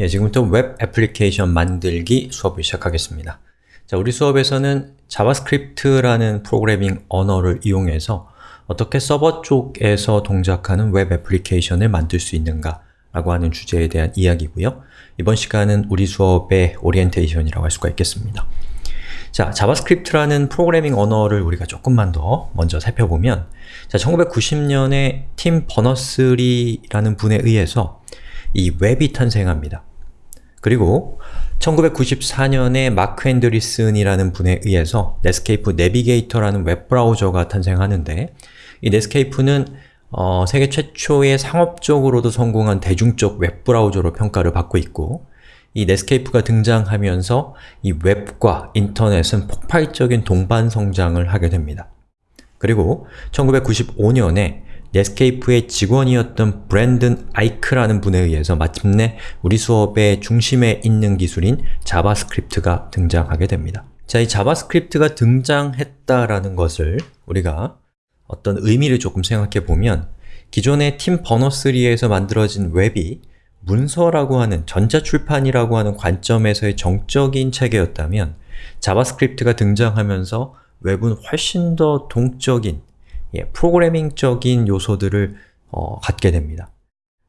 예, 지금부터 웹 애플리케이션 만들기 수업을 시작하겠습니다. 자, 우리 수업에서는 자바스크립트라는 프로그래밍 언어를 이용해서 어떻게 서버 쪽에서 동작하는 웹 애플리케이션을 만들 수 있는가 라고 하는 주제에 대한 이야기고요. 이번 시간은 우리 수업의 오리엔테이션이라고 할 수가 있겠습니다. 자, 자바스크립트라는 프로그래밍 언어를 우리가 조금만 더 먼저 살펴보면 자, 1990년에 팀 버너스리라는 분에 의해서 이 웹이 탄생합니다. 그리고 1994년에 마크 앤드리슨이라는 분에 의해서 넷스케이프 내비게이터라는 웹브라우저가 탄생하는데 이 넷스케이프는 어, 세계 최초의 상업적으로도 성공한 대중적 웹브라우저로 평가를 받고 있고 이 넷스케이프가 등장하면서 이 웹과 인터넷은 폭발적인 동반 성장을 하게 됩니다. 그리고 1995년에 넷스케이프의 직원이었던 브랜든 아이크라는 분에 의해서 마침내 우리 수업의 중심에 있는 기술인 자바스크립트가 등장하게 됩니다. 자, 이 자바스크립트가 등장했다라는 것을 우리가 어떤 의미를 조금 생각해 보면 기존의 팀 버너스리에서 만들어진 웹이 문서라고 하는 전자출판이라고 하는 관점에서의 정적인 체계였다면 자바스크립트가 등장하면서 웹은 훨씬 더 동적인 예, 프로그래밍적인 요소들을 어, 갖게 됩니다.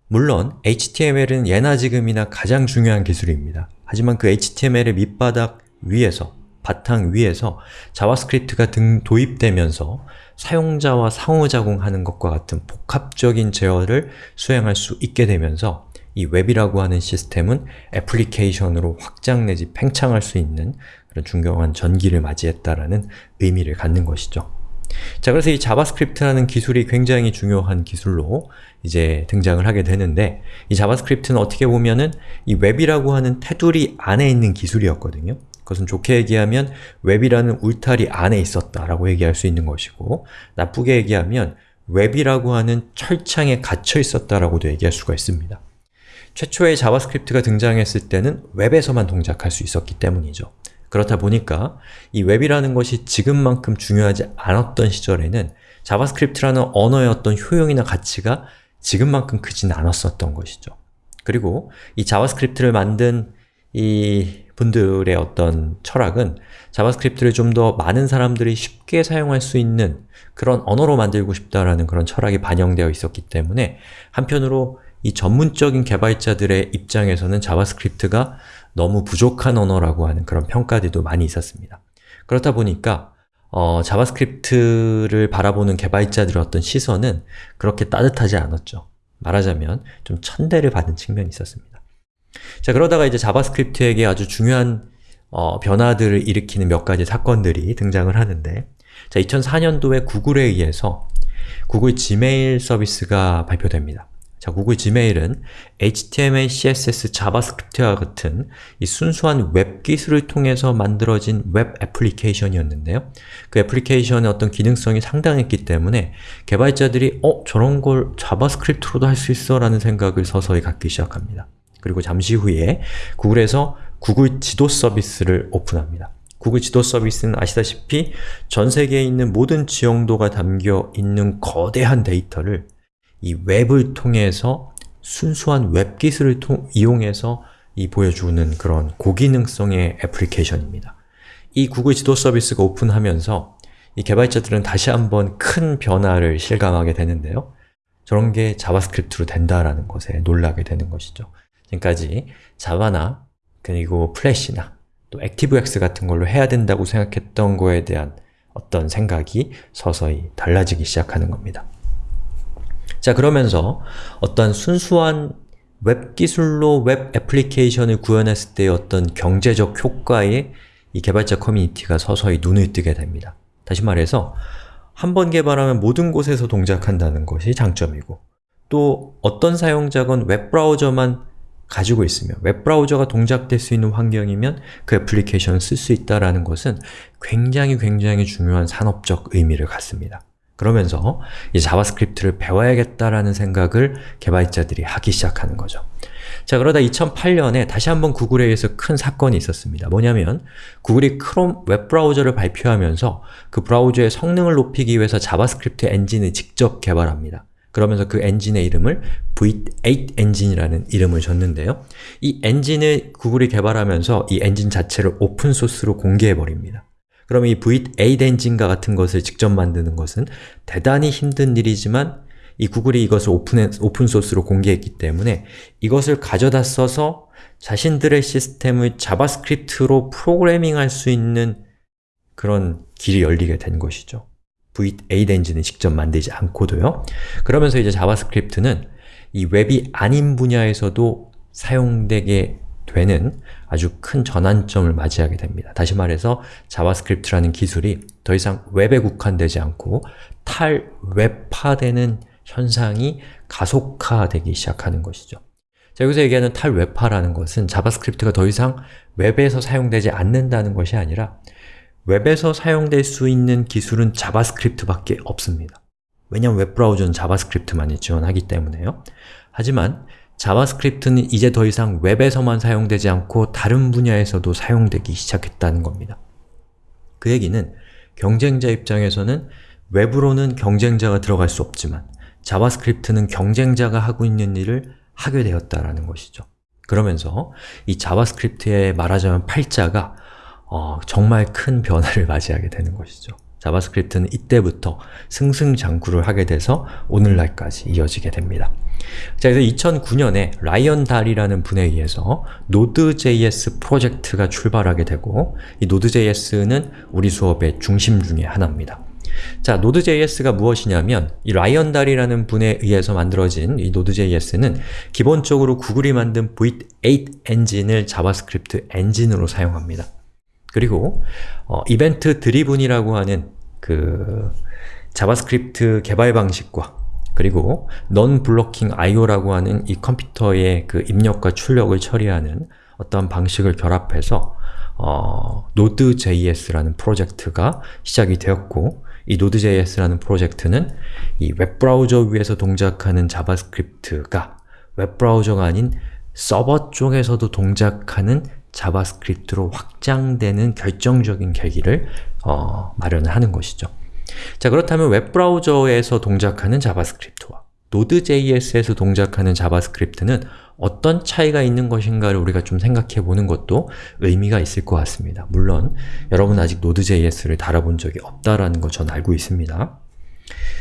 물론 HTML은 예나 지금이나 가장 중요한 기술입니다. 하지만 그 HTML의 밑바닥 위에서, 바탕 위에서 자바스크립트가 등 도입되면서 사용자와 상호작용하는 것과 같은 복합적인 제어를 수행할 수 있게 되면서 이 웹이라고 하는 시스템은 애플리케이션으로 확장 내지 팽창할 수 있는 그런 중요한 전기를 맞이했다라는 의미를 갖는 것이죠. 자, 그래서 이 자바스크립트라는 기술이 굉장히 중요한 기술로 이제 등장을 하게 되는데 이 자바스크립트는 어떻게 보면은 이 웹이라고 하는 테두리 안에 있는 기술이었거든요. 그것은 좋게 얘기하면 웹이라는 울타리 안에 있었다라고 얘기할 수 있는 것이고 나쁘게 얘기하면 웹이라고 하는 철창에 갇혀 있었다라고도 얘기할 수가 있습니다. 최초의 자바스크립트가 등장했을 때는 웹에서만 동작할 수 있었기 때문이죠. 그렇다 보니까 이 웹이라는 것이 지금만큼 중요하지 않았던 시절에는 자바스크립트라는 언어의 어떤 효용이나 가치가 지금만큼 크진 않았었던 것이죠. 그리고 이 자바스크립트를 만든 이 분들의 어떤 철학은 자바스크립트를 좀 더 많은 사람들이 쉽게 사용할 수 있는 그런 언어로 만들고 싶다라는 그런 철학이 반영되어 있었기 때문에 한편으로 이 전문적인 개발자들의 입장에서는 자바스크립트가 너무 부족한 언어라고 하는 그런 평가들도 많이 있었습니다. 그렇다 보니까 어, 자바스크립트를 바라보는 개발자들의 어떤 시선은 그렇게 따뜻하지 않았죠. 말하자면 좀 천대를 받은 측면이 있었습니다. 자 그러다가 이제 자바스크립트에게 아주 중요한 어, 변화들을 일으키는 몇 가지 사건들이 등장을 하는데 자 2004년도에 구글에 의해서 구글 지메일 서비스가 발표됩니다. 자, 구글 지메일은 HTML, CSS, 자바스크립트와 같은 이 순수한 웹 기술을 통해서 만들어진 웹 애플리케이션이었는데요. 그 애플리케이션의 어떤 기능성이 상당했기 때문에 개발자들이 어? 저런 걸 자바스크립트로도 할 수 있어? 라는 생각을 서서히 갖기 시작합니다. 그리고 잠시 후에 구글에서 구글 지도 서비스를 오픈합니다. 구글 지도 서비스는 아시다시피 전 세계에 있는 모든 지형도가 담겨 있는 거대한 데이터를 이 웹을 통해서 순수한 웹 기술을 통, 이용해서 이 보여주는 그런 고기능성의 애플리케이션입니다. 이 구글 지도 서비스가 오픈하면서 이 개발자들은 다시 한번 큰 변화를 실감하게 되는데요. 저런 게 자바스크립트로 된다라는 것에 놀라게 되는 것이죠. 지금까지 자바나 그리고 플래시나 또 액티브엑스 같은 걸로 해야 된다고 생각했던 거에 대한 어떤 생각이 서서히 달라지기 시작하는 겁니다. 자 그러면서 어떤 순수한 웹 기술로 웹 애플리케이션을 구현했을 때의 어떤 경제적 효과에 이 개발자 커뮤니티가 서서히 눈을 뜨게 됩니다. 다시 말해서 한 번 개발하면 모든 곳에서 동작한다는 것이 장점이고 또 어떤 사용자건 웹브라우저만 가지고 있으면 웹브라우저가 동작될 수 있는 환경이면 그 애플리케이션을 쓸 수 있다는 것은 굉장히 굉장히 중요한 산업적 의미를 갖습니다. 그러면서 이 자바스크립트를 배워야겠다라는 생각을 개발자들이 하기 시작하는 거죠. 자 그러다 2008년에 다시 한번 구글에 의해서 큰 사건이 있었습니다. 뭐냐면 구글이 크롬 웹브라우저를 발표하면서 그 브라우저의 성능을 높이기 위해서 자바스크립트 엔진을 직접 개발합니다. 그러면서 그 엔진의 이름을 V8 엔진이라는 이름을 줬는데요. 이 엔진을 구글이 개발하면서 이 엔진 자체를 오픈소스로 공개해버립니다. 그러면 이 V8 엔진과 같은 것을 직접 만드는 것은 대단히 힘든 일이지만 이 구글이 이것을 오픈, 오픈소스로 공개했기 때문에 이것을 가져다 써서 자신들의 시스템을 자바스크립트로 프로그래밍할 수 있는 그런 길이 열리게 된 것이죠. V8 엔진을 직접 만들지 않고도요. 그러면서 이제 자바스크립트는 이 웹이 아닌 분야에서도 사용되게 되는 아주 큰 전환점을 맞이하게 됩니다. 다시 말해서 자바스크립트라는 기술이 더 이상 웹에 국한되지 않고 탈웹화되는 현상이 가속화되기 시작하는 것이죠. 자, 여기서 얘기하는 탈웹화라는 것은 자바스크립트가 더 이상 웹에서 사용되지 않는다는 것이 아니라 웹에서 사용될 수 있는 기술은 자바스크립트밖에 없습니다. 왜냐하면 웹브라우저는 자바스크립트만이 지원하기 때문에요. 하지만 자바스크립트는 이제 더 이상 웹에서만 사용되지 않고 다른 분야에서도 사용되기 시작했다는 겁니다. 그 얘기는 경쟁자 입장에서는 웹으로는 경쟁자가 들어갈 수 없지만 자바스크립트는 경쟁자가 하고 있는 일을 하게 되었다라는 것이죠. 그러면서 이 자바스크립트의 말하자면 팔자가 어, 정말 큰 변화를 맞이하게 되는 것이죠. 자바스크립트는 이때부터 승승장구를 하게 돼서 오늘날까지 이어지게 됩니다. 자, 그래서 2009년에 라이언 달이라는 분에 의해서 Node.js 프로젝트가 출발하게 되고 이 Node.js는 우리 수업의 중심 중의 하나입니다. 자, Node.js가 무엇이냐면 이 라이언 달이라는 분에 의해서 만들어진 이 Node.js는 기본적으로 구글이 만든 V8 엔진을 자바스크립트 엔진으로 사용합니다. 그리고 어, event-driven이라고 하는 그 자바스크립트 개발 방식과 그리고 non-blocking IO라고 하는 이 컴퓨터의 그 입력과 출력을 처리하는 어떤 방식을 결합해서 어, Node.js라는 프로젝트가 시작이 되었고 이 Node.js라는 프로젝트는 이 웹브라우저 위에서 동작하는 자바스크립트가 웹브라우저가 아닌 서버 쪽에서도 동작하는 자바스크립트로 확장되는 결정적인 계기를 어, 마련하는 것이죠. 자 그렇다면 웹브라우저에서 동작하는 자바스크립트와 Node.js에서 동작하는 자바스크립트는 어떤 차이가 있는 것인가를 우리가 좀 생각해 보는 것도 의미가 있을 것 같습니다. 물론 여러분 아직 Node.js를 다뤄본 적이 없다라는 거 전 알고 있습니다.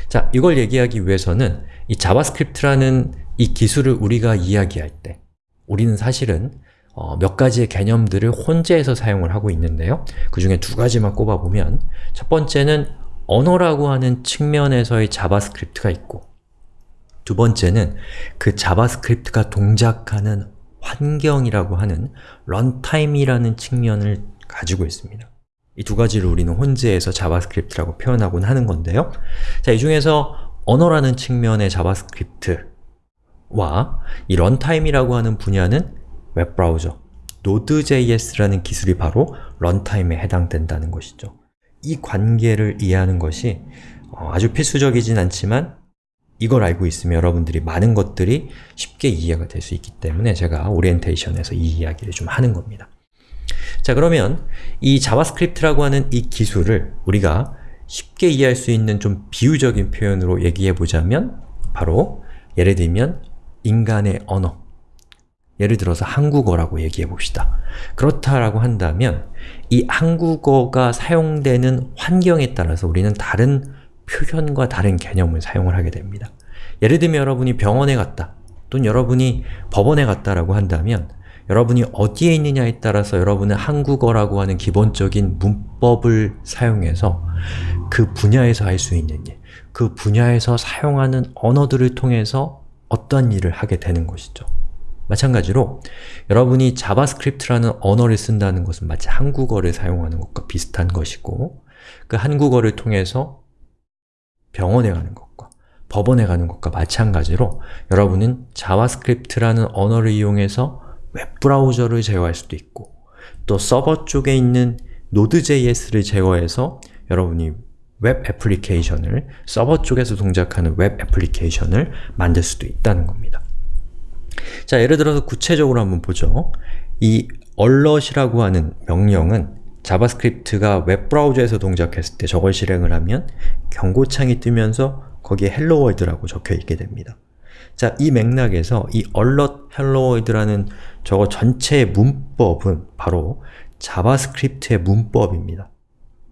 자, 이걸 얘기하기 위해서는 이 자바스크립트라는 이 기술을 우리가 이야기할 때 우리는 사실은 어, 몇 가지의 개념들을 혼재해서 사용을 하고 있는데요. 그 중에 두 가지만 꼽아보면 첫 번째는 언어라고 하는 측면에서의 자바스크립트가 있고 두 번째는 그 자바스크립트가 동작하는 환경이라고 하는 runtime이라는 측면을 가지고 있습니다. 이 두 가지를 우리는 혼재해서 자바스크립트라고 표현하곤 하는 건데요. 자, 이 중에서 언어라는 측면의 자바스크립트와 이 runtime이라고 하는 분야는 웹브라우저, Node.js라는 기술이 바로 runtime에 해당된다는 것이죠. 이 관계를 이해하는 것이 어, 아주 필수적이진 않지만 이걸 알고 있으면 여러분들이 많은 것들이 쉽게 이해가 될 수 있기 때문에 제가 오리엔테이션에서 이 이야기를 좀 하는 겁니다. 자 그러면 이 자바스크립트라고 하는 이 기술을 우리가 쉽게 이해할 수 있는 좀 비유적인 표현으로 얘기해 보자면 바로 예를 들면 인간의 언어 예를 들어서 한국어라고 얘기해 봅시다. 그렇다라고 한다면 이 한국어가 사용되는 환경에 따라서 우리는 다른 표현과 다른 개념을 사용을 하게 됩니다. 예를 들면 여러분이 병원에 갔다 또는 여러분이 법원에 갔다라고 한다면 여러분이 어디에 있느냐에 따라서 여러분은 한국어라고 하는 기본적인 문법을 사용해서 그 분야에서 할 수 있는 일, 그 분야에서 사용하는 언어들을 통해서 어떤 일을 하게 되는 것이죠. 마찬가지로 여러분이 자바스크립트라는 언어를 쓴다는 것은 마치 한국어를 사용하는 것과 비슷한 것이고 그 한국어를 통해서 병원에 가는 것과 법원에 가는 것과 마찬가지로 여러분은 자바스크립트라는 언어를 이용해서 웹브라우저를 제어할 수도 있고 또 서버 쪽에 있는 Node.js를 제어해서 여러분이 웹 애플리케이션을 서버 쪽에서 동작하는 웹 애플리케이션을 만들 수도 있다는 겁니다. 자, 예를 들어서 구체적으로 한번 보죠. 이 alert이라고 하는 명령은 자바스크립트가 웹브라우저에서 동작했을 때 저걸 실행을 하면 경고창이 뜨면서 거기에 hello world라고 적혀 있게 됩니다. 자, 이 맥락에서 이 alert hello world라는 저거 전체의 문법은 바로 자바스크립트의 문법입니다.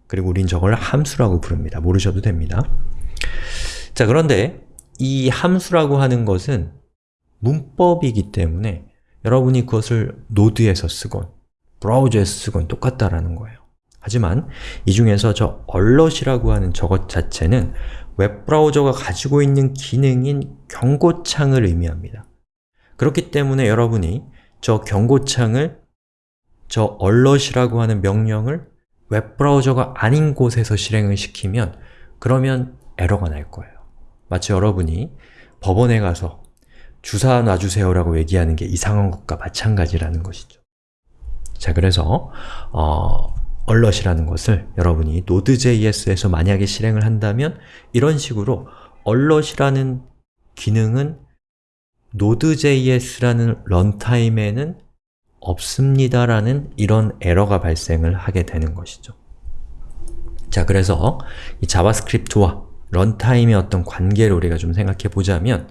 그리고 우린 저걸 함수라고 부릅니다. 모르셔도 됩니다. 자, 그런데 이 함수라고 하는 것은 문법이기 때문에 여러분이 그것을 Node에서 쓰건 브라우저에서 쓰건 똑같다라는 거예요. 하지만 이 중에서 저 alert이라고 하는 저것 자체는 웹브라우저가 가지고 있는 기능인 경고창을 의미합니다. 그렇기 때문에 여러분이 저 경고창을 저 alert이라고 하는 명령을 웹브라우저가 아닌 곳에서 실행을 시키면 그러면 에러가 날 거예요. 마치 여러분이 법원에 가서 주사 놔주세요라고 얘기하는 게 이상한 것과 마찬가지라는 것이죠. 자, 그래서 어, alert이라는 것을 여러분이 Node.js에서 만약에 실행을 한다면 이런 식으로 alert이라는 기능은 Node.js라는 runtime에는 없습니다라는 이런 에러가 발생을 하게 되는 것이죠. 자, 그래서 이 자바스크립트와 runtime의 어떤 관계를 우리가 좀 생각해 보자면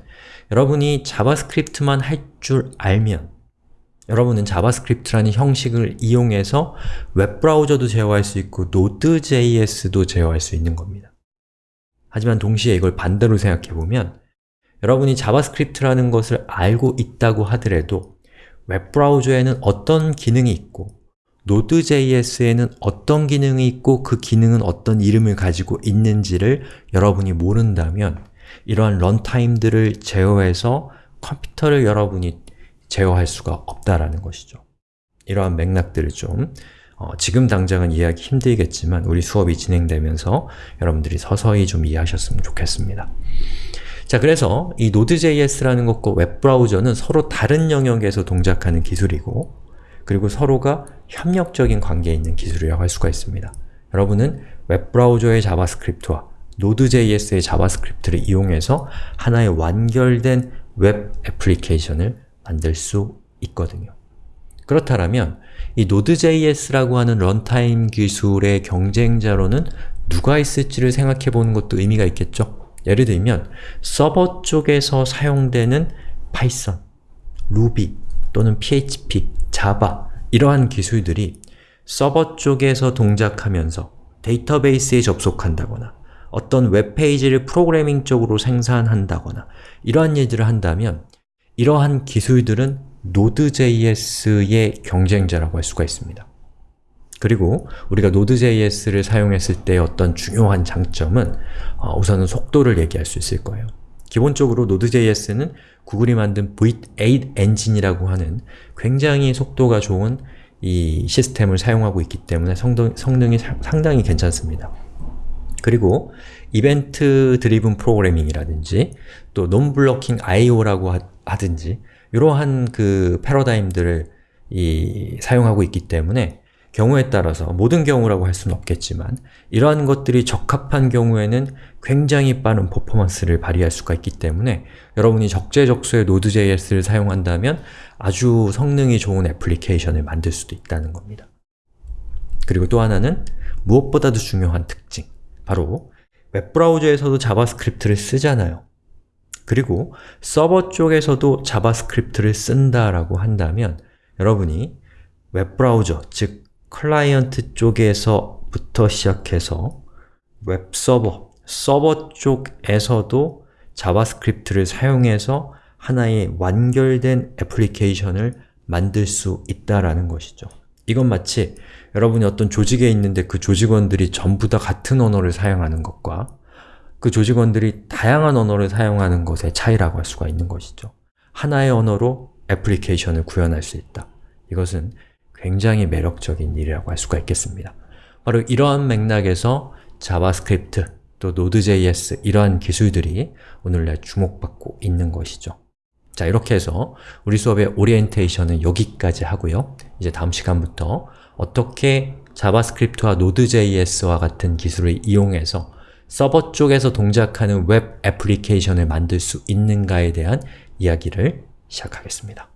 여러분이 자바스크립트만 할 줄 알면 여러분은 자바스크립트라는 형식을 이용해서 웹브라우저도 제어할 수 있고 Node.js도 제어할 수 있는 겁니다. 하지만 동시에 이걸 반대로 생각해 보면 여러분이 자바스크립트라는 것을 알고 있다고 하더라도 웹브라우저에는 어떤 기능이 있고 Node.js에는 어떤 기능이 있고 그 기능은 어떤 이름을 가지고 있는지를 여러분이 모른다면 이러한 runtime들을 제어해서 컴퓨터를 여러분이 제어할 수가 없다라는 것이죠. 이러한 맥락들을 좀 어, 지금 당장은 이해하기 힘들겠지만 우리 수업이 진행되면서 여러분들이 서서히 좀 이해하셨으면 좋겠습니다. 자, 그래서 이 Node.js라는 것과 웹브라우저는 서로 다른 영역에서 동작하는 기술이고 그리고 서로가 협력적인 관계에 있는 기술이라고 할 수가 있습니다. 여러분은 웹브라우저의 자바스크립트와 Node.js의 자바스크립트를 이용해서 하나의 완결된 웹 애플리케이션을 만들 수 있거든요. 그렇다면 이 Node.js라고 하는 runtime 기술의 경쟁자로는 누가 있을지를 생각해 보는 것도 의미가 있겠죠? 예를 들면 서버 쪽에서 사용되는 파이썬, 루비 또는 PHP, 자바 이러한 기술들이 서버 쪽에서 동작하면서 데이터베이스에 접속한다거나 어떤 웹페이지를 프로그래밍적으로 생산한다거나 이러한 일들을 한다면 이러한 기술들은 Node.js의 경쟁자라고 할 수가 있습니다. 그리고 우리가 Node.js를 사용했을 때 어떤 중요한 장점은 어, 우선은 속도를 얘기할 수 있을 거예요. 기본적으로 Node.js는 구글이 만든 V8 엔진이라고 하는 굉장히 속도가 좋은 이 시스템을 사용하고 있기 때문에 성능, 성능이 상당히 괜찮습니다. 그리고 이벤트 드리븐 프로그래밍이라든지 또 논블로킹 IO라고 하든지 이러한 그 패러다임들을 이, 사용하고 있기 때문에 경우에 따라서 모든 경우라고 할 수는 없겠지만 이러한 것들이 적합한 경우에는 굉장히 빠른 퍼포먼스를 발휘할 수가 있기 때문에 여러분이 적재적소에 Node.js를 사용한다면 아주 성능이 좋은 애플리케이션을 만들 수도 있다는 겁니다. 그리고 또 하나는 무엇보다도 중요한 특징 바로 웹브라우저에서도 자바스크립트를 쓰잖아요. 그리고 서버 쪽에서도 자바스크립트를 쓴다라고 한다면 여러분이 웹브라우저, 즉 클라이언트 쪽에서부터 시작해서 웹 서버, 서버 쪽에서도 자바스크립트를 사용해서 하나의 완결된 애플리케이션을 만들 수 있다라는 것이죠. 이건 마치 여러분이 어떤 조직에 있는데 그 조직원들이 전부 다 같은 언어를 사용하는 것과 그 조직원들이 다양한 언어를 사용하는 것의 차이라고 할 수가 있는 것이죠. 하나의 언어로 애플리케이션을 구현할 수 있다. 이것은 굉장히 매력적인 일이라고 할 수가 있겠습니다. 바로 이러한 맥락에서 자바스크립트, 또 Node.js 이러한 기술들이 오늘날 주목받고 있는 것이죠. 자, 이렇게 해서 우리 수업의 오리엔테이션은 여기까지 하고요. 이제 다음 시간부터 어떻게 자바스크립트와 Node.js와 같은 기술을 이용해서 서버 쪽에서 동작하는 웹 애플리케이션을 만들 수 있는가에 대한 이야기를 시작하겠습니다.